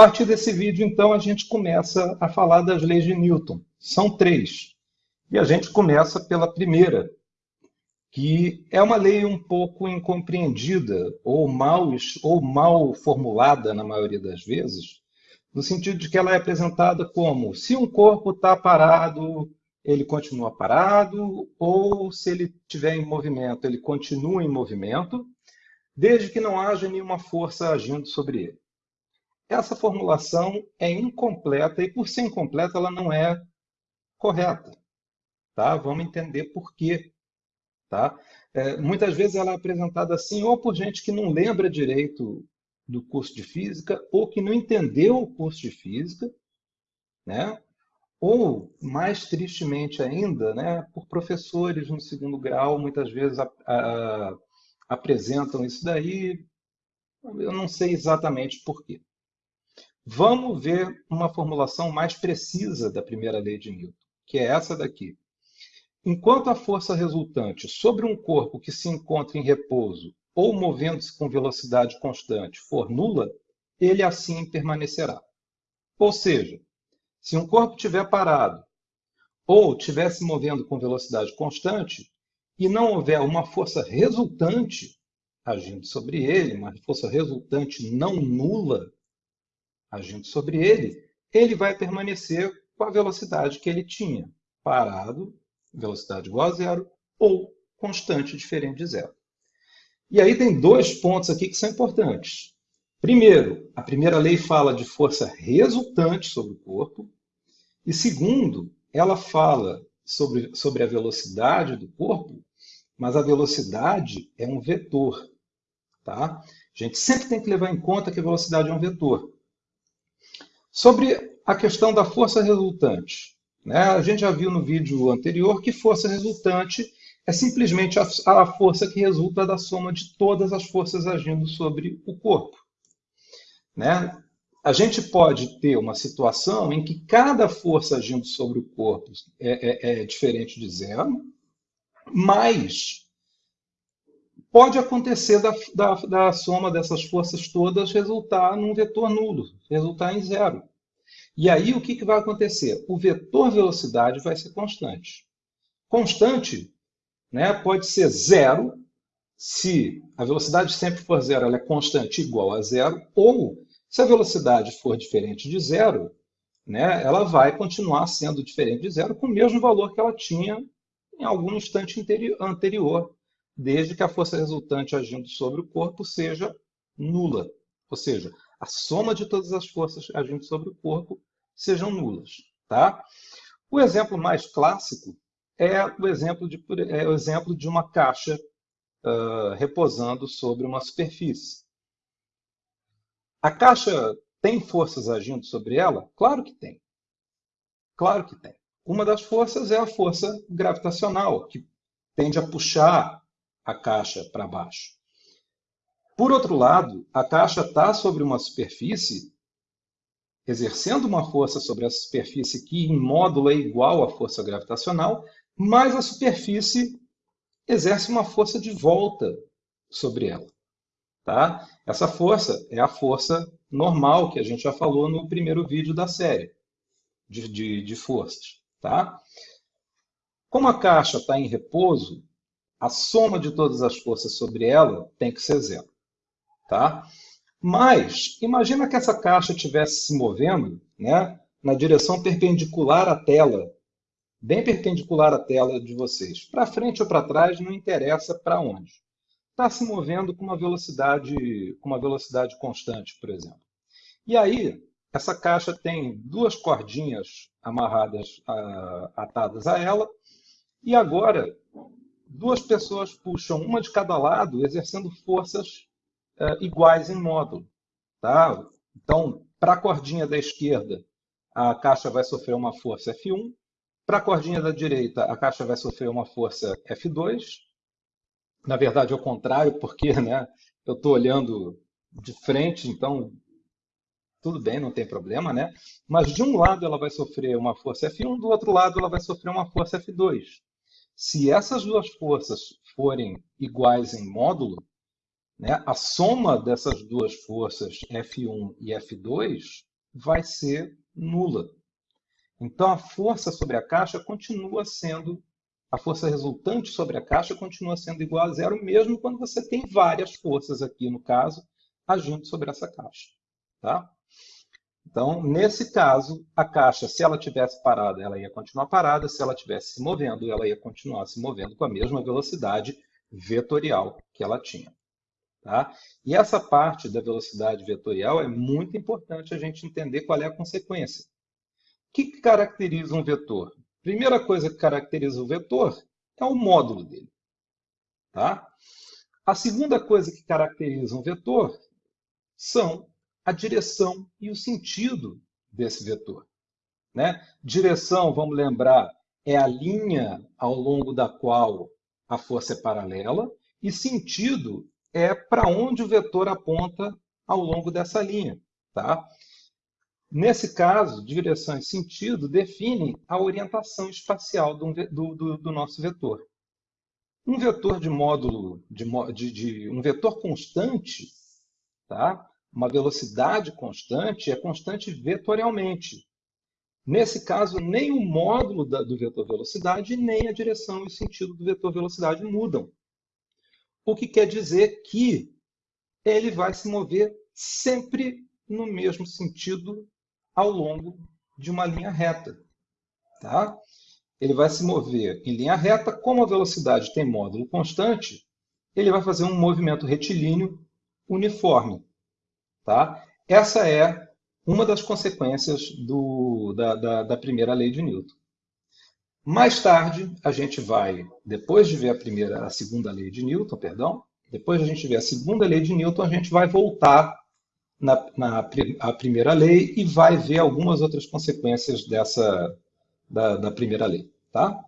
partir desse vídeo, então, a gente começa a falar das leis de Newton. São três. E a gente começa pela primeira, que é uma lei um pouco incompreendida ou mal, ou mal formulada na maioria das vezes, no sentido de que ela é apresentada como se um corpo está parado, ele continua parado, ou se ele estiver em movimento, ele continua em movimento, desde que não haja nenhuma força agindo sobre ele. Essa formulação é incompleta e, por ser incompleta, ela não é correta. Tá? Vamos entender por quê. Tá? É, muitas vezes ela é apresentada assim, ou por gente que não lembra direito do curso de física, ou que não entendeu o curso de física, né? ou, mais tristemente ainda, né, por professores no segundo grau, muitas vezes a, a, apresentam isso daí, eu não sei exatamente por quê. Vamos ver uma formulação mais precisa da primeira lei de Newton, que é essa daqui. Enquanto a força resultante sobre um corpo que se encontra em repouso ou movendo-se com velocidade constante for nula, ele assim permanecerá. Ou seja, se um corpo estiver parado ou estiver se movendo com velocidade constante e não houver uma força resultante agindo sobre ele, uma força resultante não nula agindo sobre ele, ele vai permanecer com a velocidade que ele tinha, parado velocidade igual a zero, ou constante diferente de zero. E aí tem dois pontos aqui que são importantes. Primeiro, a primeira lei fala de força resultante sobre o corpo. E segundo, ela fala sobre, sobre a velocidade do corpo, mas a velocidade é um vetor. Tá? A gente sempre tem que levar em conta que a velocidade é um vetor. Sobre a questão da força resultante. Né? A gente já viu no vídeo anterior que força resultante é simplesmente a, a força que resulta da soma de todas as forças agindo sobre o corpo. Né? A gente pode ter uma situação em que cada força agindo sobre o corpo é, é, é diferente de zero, mas pode acontecer da, da, da, soma dessas forças todas resultar num vetor nulo, resultar em zero. E aí o que, que vai acontecer? O vetor velocidade vai ser constante. Constante né, pode ser zero, se a velocidade sempre for zero, ela é constante igual a zero, ou se a velocidade for diferente de zero, né, ela vai continuar sendo diferente de zero com o mesmo valor que ela tinha em algum instante anterior, desde que a força resultante agindo sobre o corpo seja nula. Ou seja, a soma de todas as forças agindo sobre o corpo sejam nulas. Tá? O exemplo mais clássico é o exemplo de, é o exemplo de uma caixa uh, repousando sobre uma superfície. A caixa tem forças agindo sobre ela? Claro que tem. Claro que tem. Uma das forças é a força gravitacional, que tende a puxar a caixa para baixo. Por outro lado, a caixa está sobre uma superfície exercendo uma força sobre a superfície que em módulo é igual à força gravitacional, mas a superfície exerce uma força de volta sobre ela. Tá? Essa força é a força normal que a gente já falou no primeiro vídeo da série de, de, de forças. Tá? Como a caixa está em repouso, a soma de todas as forças sobre ela tem que ser zero. Tá? Mas, imagina que essa caixa estivesse se movendo né, na direção perpendicular à tela, bem perpendicular à tela de vocês. Para frente ou para trás, não interessa para onde. Está se movendo com uma velocidade, com uma velocidade constante, por exemplo. E aí, essa caixa tem duas cordinhas amarradas, atadas a ela, e agora duas pessoas puxam uma de cada lado, exercendo forças uh, iguais em módulo. Tá? Então, para a cordinha da esquerda, a caixa vai sofrer uma força F1. Para a cordinha da direita, a caixa vai sofrer uma força F2. Na verdade, é o contrário, porque né, eu estou olhando de frente, então tudo bem, não tem problema, né? Mas de um lado ela vai sofrer uma força F1, do outro lado ela vai sofrer uma força F2. Se essas duas forças forem iguais em módulo, né? A soma dessas duas forças F1 e F2 vai ser nula. Então, a força sobre a caixa continua sendo, a força resultante sobre a caixa continua sendo igual a zero, mesmo quando você tem várias forças aqui, no caso, agindo sobre essa caixa. Tá? Então, nesse caso, a caixa, se ela tivesse parada, ela ia continuar parada. Se ela tivesse se movendo, ela ia continuar se movendo com a mesma velocidade vetorial que ela tinha. Tá? E essa parte da velocidade vetorial é muito importante a gente entender qual é a consequência. O que, caracteriza um vetor? Primeira coisa que caracteriza o vetor é o módulo dele. Tá? A segunda coisa que caracteriza um vetor são a direção e o sentido desse vetor. Né? Direção, vamos lembrar, é a linha ao longo da qual a força é paralela, e sentido é para onde o vetor aponta ao longo dessa linha. Tá? Nesse caso, direção e sentido definem a orientação espacial do, do, do nosso vetor. Um vetor de módulo, de, de, de, um vetor constante, tá? Uma velocidade constante, é constante vetorialmente. Nesse caso, nem o módulo da, do vetor velocidade, nem a direção e o sentido do vetor velocidade mudam. O que quer dizer que ele vai se mover sempre no mesmo sentido ao longo de uma linha reta. Tá? Ele vai se mover em linha reta, como a velocidade tem módulo constante, ele vai fazer um movimento retilíneo uniforme. Tá? Essa é uma das consequências do, da, da, da primeira lei de Newton. Mais tarde, a gente vai, depois de ver a primeira, a segunda lei de Newton, perdão, depois de a gente ver a segunda lei de Newton, a gente vai voltar na, na a primeira lei e vai ver algumas outras consequências dessa da, da primeira lei, tá?